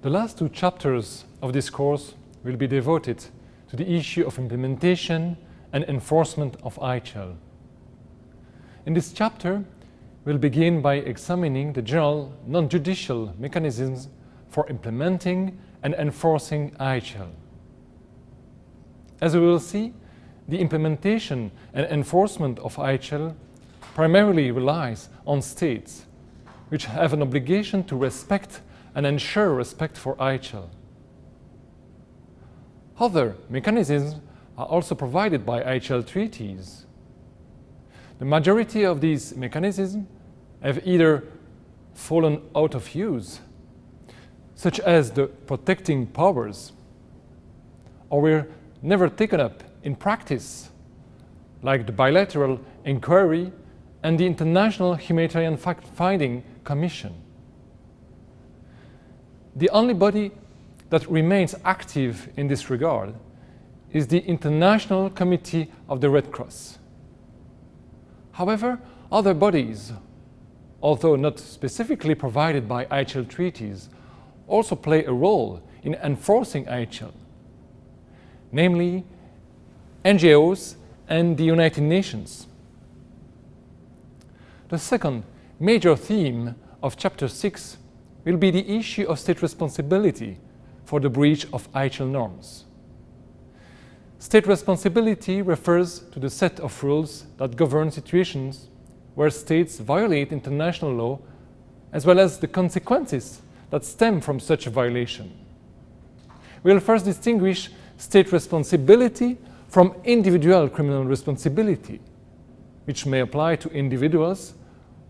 The last two chapters of this course will be devoted to the issue of implementation and enforcement of IHL. In this chapter, we'll begin by examining the general non-judicial mechanisms for implementing and enforcing IHL. As we will see, the implementation and enforcement of IHL primarily relies on states, which have an obligation to respect and ensure respect for IHL. Other mechanisms are also provided by IHL treaties. The majority of these mechanisms have either fallen out of use, such as the protecting powers, or were never taken up in practice, like the bilateral inquiry and the International Humanitarian Fact-Finding Commission. The only body that remains active in this regard is the International Committee of the Red Cross. However, other bodies, although not specifically provided by IHL treaties, also play a role in enforcing IHL, namely NGOs and the United Nations. The second major theme of Chapter 6 will be the issue of state responsibility for the breach of IHL norms. State responsibility refers to the set of rules that govern situations where states violate international law as well as the consequences that stem from such a violation. We will first distinguish state responsibility from individual criminal responsibility, which may apply to individuals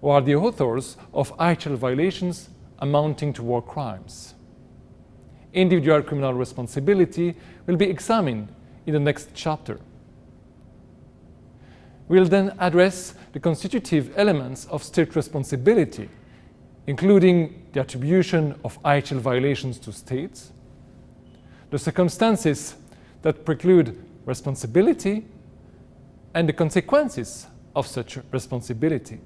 who are the authors of IHL violations amounting to war crimes. Individual criminal responsibility will be examined in the next chapter. We'll then address the constitutive elements of state responsibility, including the attribution of IHL violations to states, the circumstances that preclude responsibility, and the consequences of such responsibility.